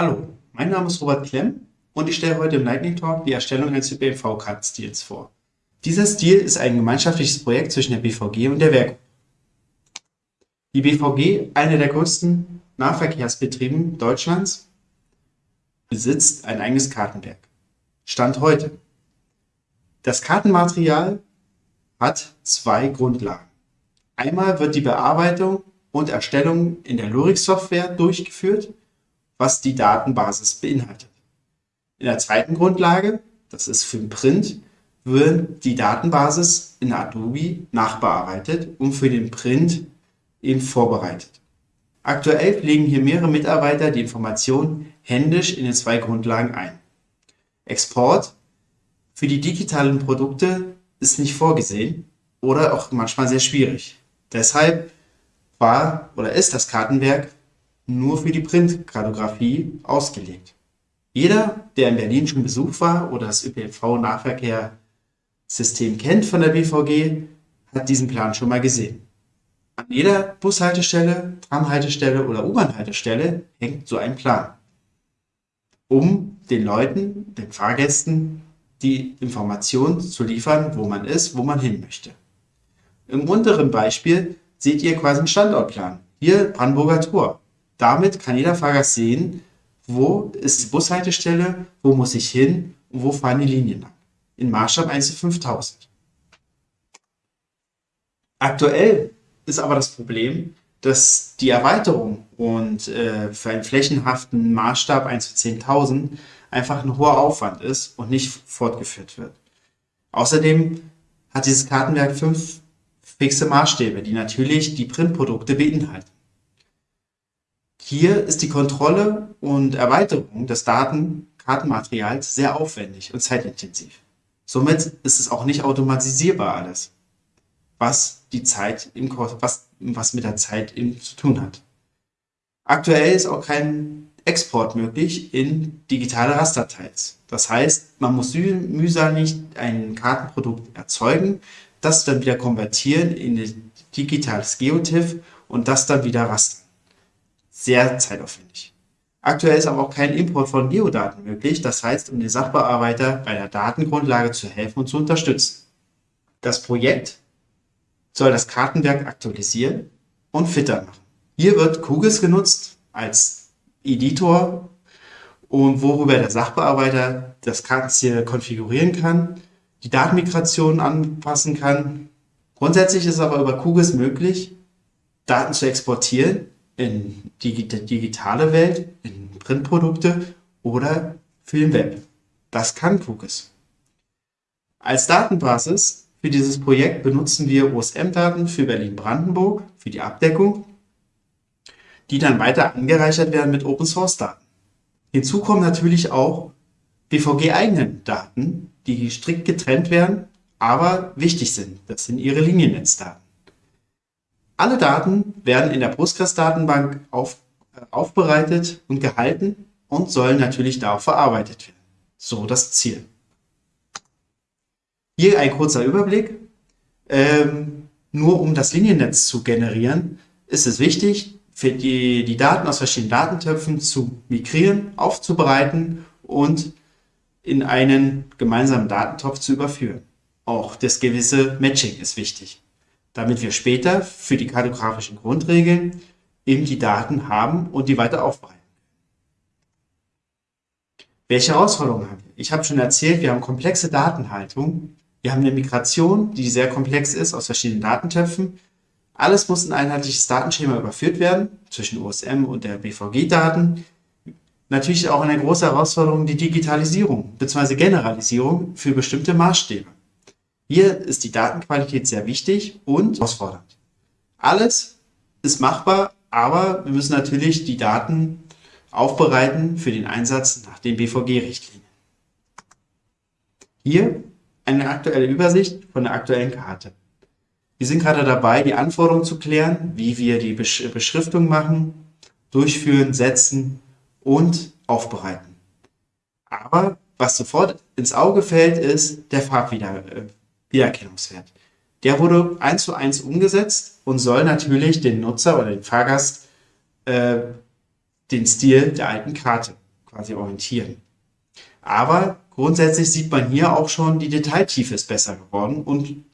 Hallo, mein Name ist Robert Klemm und ich stelle heute im Lightning Talk die Erstellung eines ÖPNV-Kartenstils vor. Dieser Stil ist ein gemeinschaftliches Projekt zwischen der BVG und der Werk. Die BVG, einer der größten Nahverkehrsbetrieben Deutschlands, besitzt ein eigenes Kartenwerk. Stand heute. Das Kartenmaterial hat zwei Grundlagen. Einmal wird die Bearbeitung und Erstellung in der Lurix-Software durchgeführt was die Datenbasis beinhaltet. In der zweiten Grundlage, das ist für den Print, wird die Datenbasis in Adobe nachbearbeitet und für den Print eben vorbereitet. Aktuell pflegen hier mehrere Mitarbeiter die Informationen händisch in den zwei Grundlagen ein. Export für die digitalen Produkte ist nicht vorgesehen oder auch manchmal sehr schwierig. Deshalb war oder ist das Kartenwerk nur für die Printkartografie ausgelegt. Jeder, der in Berlin schon Besuch war oder das ÖPNV-Nahverkehrssystem kennt von der BVG, hat diesen Plan schon mal gesehen. An jeder Bushaltestelle, Tramhaltestelle oder U-Bahn-Haltestelle hängt so ein Plan, um den Leuten, den Fahrgästen, die Information zu liefern, wo man ist, wo man hin möchte. Im unteren Beispiel seht ihr quasi einen Standortplan. Hier Brandenburger Tor. Damit kann jeder Fahrgast sehen, wo ist die Bushaltestelle, wo muss ich hin und wo fahren die Linien lang. In Maßstab 1 zu 5000. Aktuell ist aber das Problem, dass die Erweiterung und äh, für einen flächenhaften Maßstab 1 zu 10.000 einfach ein hoher Aufwand ist und nicht fortgeführt wird. Außerdem hat dieses Kartenwerk fünf fixe Maßstäbe, die natürlich die Printprodukte beinhalten. Hier ist die Kontrolle und Erweiterung des Datenkartenmaterials sehr aufwendig und zeitintensiv. Somit ist es auch nicht automatisierbar alles, was die Zeit im, was, was mit der Zeit eben zu tun hat. Aktuell ist auch kein Export möglich in digitale Rasterteils. Das heißt, man muss mühselig ein Kartenprodukt erzeugen, das dann wieder konvertieren in ein digitales Geotiff und das dann wieder rastern sehr zeitaufwendig. Aktuell ist aber auch kein Import von Geodaten möglich, das heißt, um den Sachbearbeiter bei der Datengrundlage zu helfen und zu unterstützen. Das Projekt soll das Kartenwerk aktualisieren und fitter machen. Hier wird QGIS genutzt als Editor und worüber der Sachbearbeiter das Kartenziel konfigurieren kann, die Datenmigration anpassen kann. Grundsätzlich ist aber über QGIS möglich, Daten zu exportieren in die digitale Welt, in Printprodukte oder für den Web. Das kann QGIS. Als Datenbasis für dieses Projekt benutzen wir OSM-Daten für Berlin-Brandenburg für die Abdeckung, die dann weiter angereichert werden mit Open-Source-Daten. Hinzu kommen natürlich auch BVG-eigenen Daten, die strikt getrennt werden, aber wichtig sind. Das sind ihre Liniennetzdaten. Alle Daten werden in der Postgres-Datenbank auf, äh, aufbereitet und gehalten und sollen natürlich darauf verarbeitet werden. So das Ziel. Hier ein kurzer Überblick. Ähm, nur um das Liniennetz zu generieren, ist es wichtig, für die, die Daten aus verschiedenen Datentöpfen zu migrieren, aufzubereiten und in einen gemeinsamen Datentopf zu überführen. Auch das gewisse Matching ist wichtig damit wir später für die kartografischen Grundregeln eben die Daten haben und die weiter aufbereiten. Welche Herausforderungen haben wir? Ich habe schon erzählt, wir haben komplexe Datenhaltung. Wir haben eine Migration, die sehr komplex ist aus verschiedenen Datentöpfen. Alles muss in ein einheitliches Datenschema überführt werden zwischen OSM und der BVG-Daten. Natürlich auch eine große Herausforderung die Digitalisierung bzw. Generalisierung für bestimmte Maßstäbe. Hier ist die Datenqualität sehr wichtig und herausfordernd. Alles ist machbar, aber wir müssen natürlich die Daten aufbereiten für den Einsatz nach den BVG-Richtlinien. Hier eine aktuelle Übersicht von der aktuellen Karte. Wir sind gerade dabei, die Anforderungen zu klären, wie wir die Beschriftung machen, durchführen, setzen und aufbereiten. Aber was sofort ins Auge fällt, ist der Farbwieder Wiedererkennungswert. Der wurde eins zu eins umgesetzt und soll natürlich den Nutzer oder den Fahrgast äh, den Stil der alten Karte quasi orientieren. Aber grundsätzlich sieht man hier auch schon, die Detailtiefe ist besser geworden und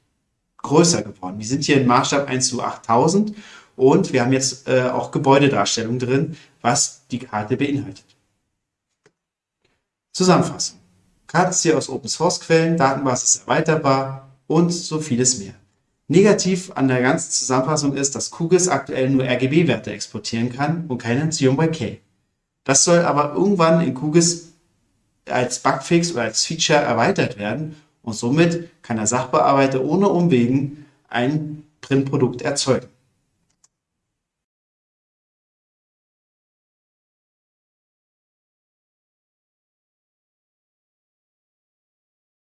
größer geworden. Wir sind hier im Maßstab 1 zu 8000 und wir haben jetzt äh, auch Gebäudedarstellung drin, was die Karte beinhaltet. Zusammenfassung. Karte ist hier aus Open Source Quellen, Datenbasis erweiterbar und so vieles mehr. Negativ an der ganzen Zusammenfassung ist, dass QGIS aktuell nur RGB-Werte exportieren kann und keine CMYK. Das soll aber irgendwann in QGIS als Bugfix oder als Feature erweitert werden und somit kann der Sachbearbeiter ohne Umwegen ein Printprodukt erzeugen.